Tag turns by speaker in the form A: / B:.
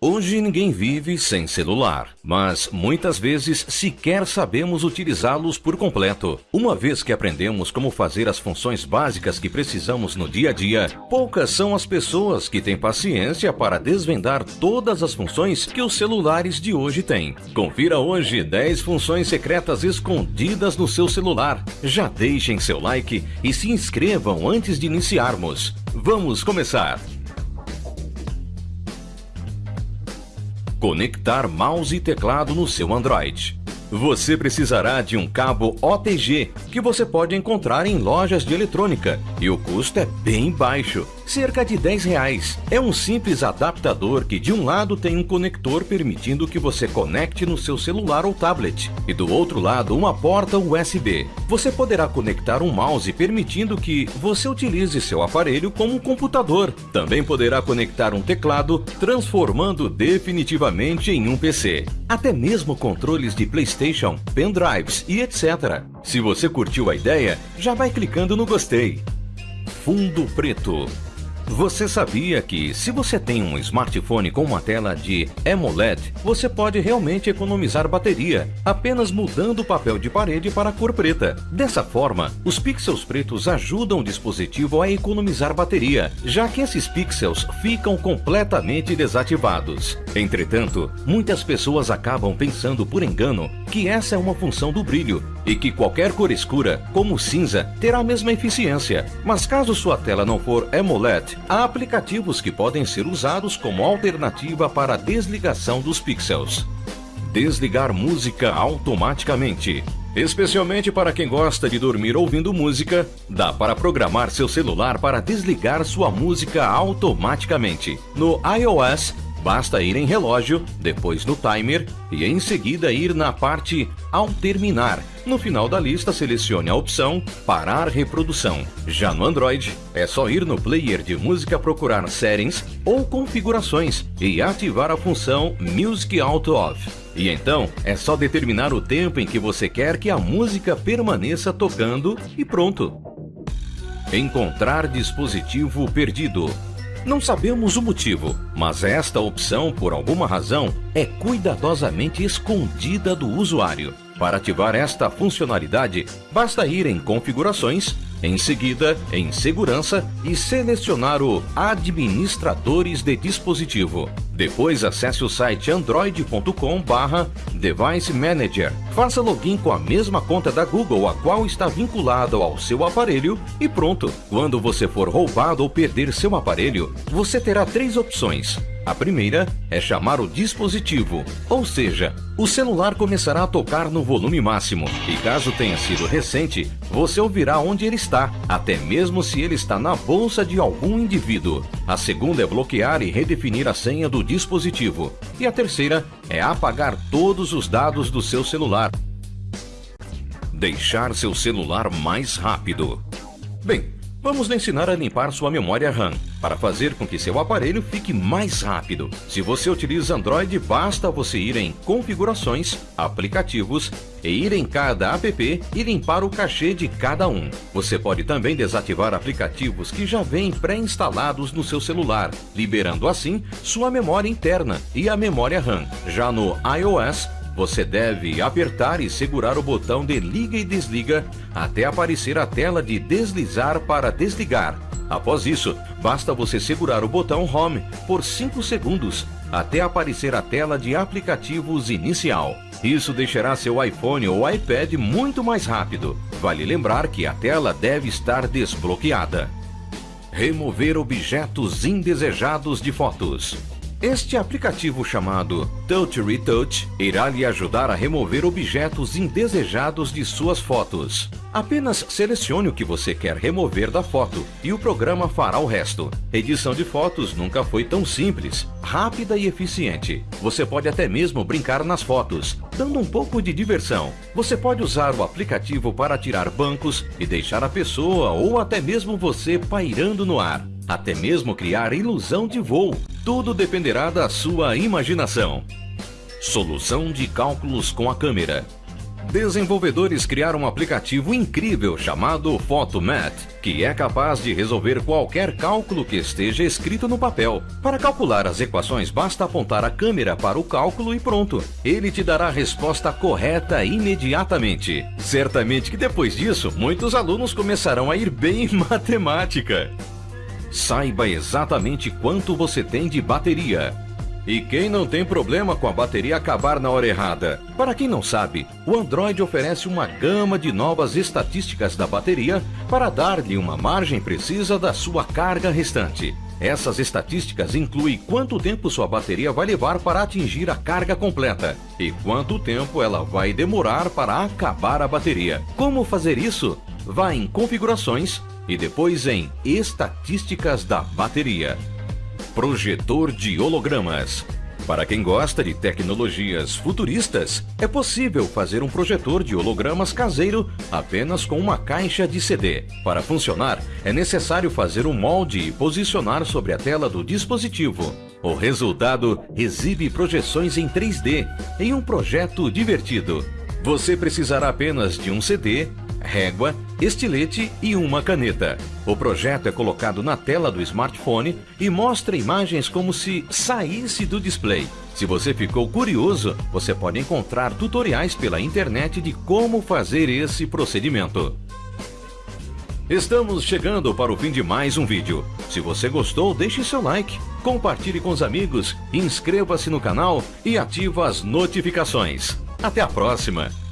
A: Hoje ninguém vive sem celular, mas muitas vezes sequer sabemos utilizá-los por completo. Uma vez que aprendemos como fazer as funções básicas que precisamos no dia a dia, poucas são as pessoas que têm paciência para desvendar todas as funções que os celulares de hoje têm. Confira hoje 10 funções secretas escondidas no seu celular. Já deixem seu like e se inscrevam antes de iniciarmos. Vamos começar! Conectar mouse e teclado no seu Android. Você precisará de um cabo OTG que você pode encontrar em lojas de eletrônica e o custo é bem baixo cerca de 10 reais. É um simples adaptador que de um lado tem um conector permitindo que você conecte no seu celular ou tablet e do outro lado uma porta USB. Você poderá conectar um mouse permitindo que você utilize seu aparelho como um computador. Também poderá conectar um teclado, transformando definitivamente em um PC. Até mesmo controles de PlayStation, pendrives e etc. Se você curtiu a ideia, já vai clicando no gostei. Fundo preto você sabia que, se você tem um smartphone com uma tela de AMOLED, você pode realmente economizar bateria, apenas mudando o papel de parede para a cor preta. Dessa forma, os pixels pretos ajudam o dispositivo a economizar bateria, já que esses pixels ficam completamente desativados. Entretanto, muitas pessoas acabam pensando por engano que essa é uma função do brilho e que qualquer cor escura, como cinza, terá a mesma eficiência. Mas caso sua tela não for AMOLED, há aplicativos que podem ser usados como alternativa para a desligação dos pixels. Desligar música automaticamente. Especialmente para quem gosta de dormir ouvindo música, dá para programar seu celular para desligar sua música automaticamente. No iOS, Basta ir em relógio, depois no timer e em seguida ir na parte ao terminar. No final da lista, selecione a opção Parar reprodução. Já no Android, é só ir no player de música procurar Settings ou Configurações e ativar a função Music Auto Off. E então, é só determinar o tempo em que você quer que a música permaneça tocando e pronto. Encontrar dispositivo perdido. Não sabemos o motivo, mas esta opção, por alguma razão, é cuidadosamente escondida do usuário. Para ativar esta funcionalidade, basta ir em Configurações, em seguida em Segurança e selecionar o Administradores de dispositivo. Depois acesse o site android.com/device manager. Faça login com a mesma conta da Google a qual está vinculada ao seu aparelho e pronto. Quando você for roubado ou perder seu aparelho, você terá três opções a primeira é chamar o dispositivo, ou seja, o celular começará a tocar no volume máximo e caso tenha sido recente, você ouvirá onde ele está, até mesmo se ele está na bolsa de algum indivíduo. A segunda é bloquear e redefinir a senha do dispositivo. E a terceira é apagar todos os dados do seu celular. Deixar seu celular mais rápido. Bem, Vamos lhe ensinar a limpar sua memória RAM, para fazer com que seu aparelho fique mais rápido. Se você utiliza Android, basta você ir em Configurações, Aplicativos e ir em cada app e limpar o cachê de cada um. Você pode também desativar aplicativos que já vêm pré-instalados no seu celular, liberando assim sua memória interna e a memória RAM. Já no iOS, você deve apertar e segurar o botão de liga e desliga até aparecer a tela de deslizar para desligar. Após isso, basta você segurar o botão Home por 5 segundos até aparecer a tela de aplicativos inicial. Isso deixará seu iPhone ou iPad muito mais rápido. Vale lembrar que a tela deve estar desbloqueada. Remover objetos indesejados de fotos. Este aplicativo chamado Touch Retouch irá lhe ajudar a remover objetos indesejados de suas fotos. Apenas selecione o que você quer remover da foto e o programa fará o resto. Edição de fotos nunca foi tão simples, rápida e eficiente. Você pode até mesmo brincar nas fotos, dando um pouco de diversão. Você pode usar o aplicativo para tirar bancos e deixar a pessoa ou até mesmo você pairando no ar até mesmo criar ilusão de voo. Tudo dependerá da sua imaginação. Solução de cálculos com a câmera. Desenvolvedores criaram um aplicativo incrível chamado Photomat, que é capaz de resolver qualquer cálculo que esteja escrito no papel. Para calcular as equações, basta apontar a câmera para o cálculo e pronto. Ele te dará a resposta correta imediatamente. Certamente que depois disso, muitos alunos começarão a ir bem em matemática. Saiba exatamente quanto você tem de bateria. E quem não tem problema com a bateria acabar na hora errada? Para quem não sabe, o Android oferece uma gama de novas estatísticas da bateria para dar-lhe uma margem precisa da sua carga restante. Essas estatísticas incluem quanto tempo sua bateria vai levar para atingir a carga completa e quanto tempo ela vai demorar para acabar a bateria. Como fazer isso? Vá em Configurações e depois em Estatísticas da bateria. Projetor de hologramas. Para quem gosta de tecnologias futuristas, é possível fazer um projetor de hologramas caseiro apenas com uma caixa de CD. Para funcionar, é necessário fazer um molde e posicionar sobre a tela do dispositivo. O resultado exibe projeções em 3D em um projeto divertido. Você precisará apenas de um CD, régua, estilete e uma caneta. O projeto é colocado na tela do smartphone e mostra imagens como se saísse do display. Se você ficou curioso, você pode encontrar tutoriais pela internet de como fazer esse procedimento. Estamos chegando para o fim de mais um vídeo. Se você gostou, deixe seu like, compartilhe com os amigos, inscreva-se no canal e ative as notificações. Até a próxima!